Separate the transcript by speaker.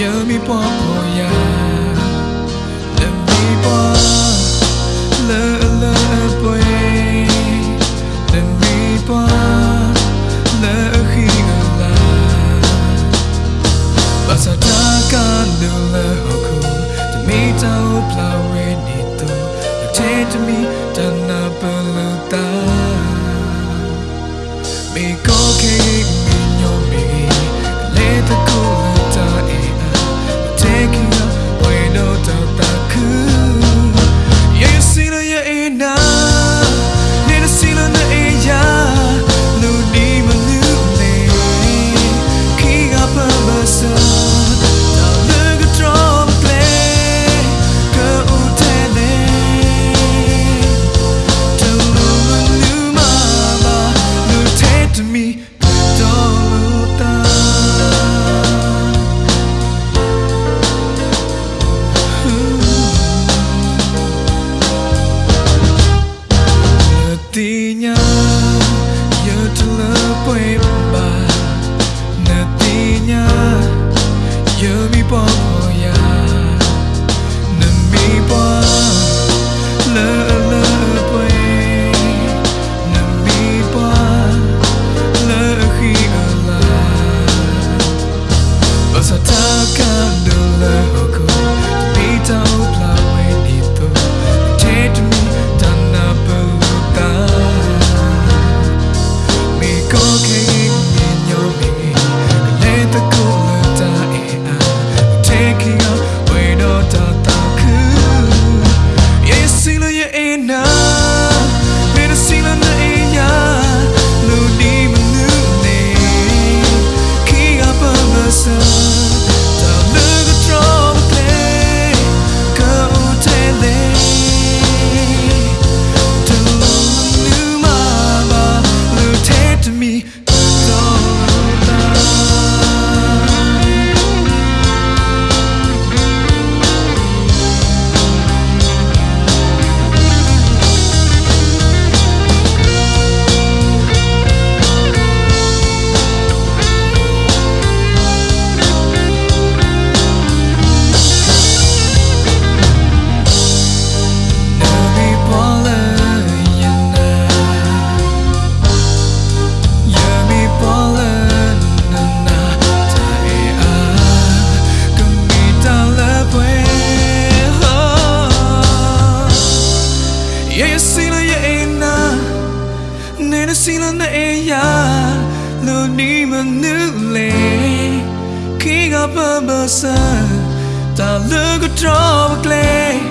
Speaker 1: ยอะมีพอพอยาแต่ぽや闇ぽเลอะเลอะไปแต่ลมีปอเลอะขี้เงลาภาษาตากันดูแลหอคูจะมีเจ้าปลาเวนิตัวแต่เทจะมีจันนาเปลือตามีก็ people ni ma nu le Kiga pa ba sa Ta lu ko draw a clay ကဦးတဲ့လေ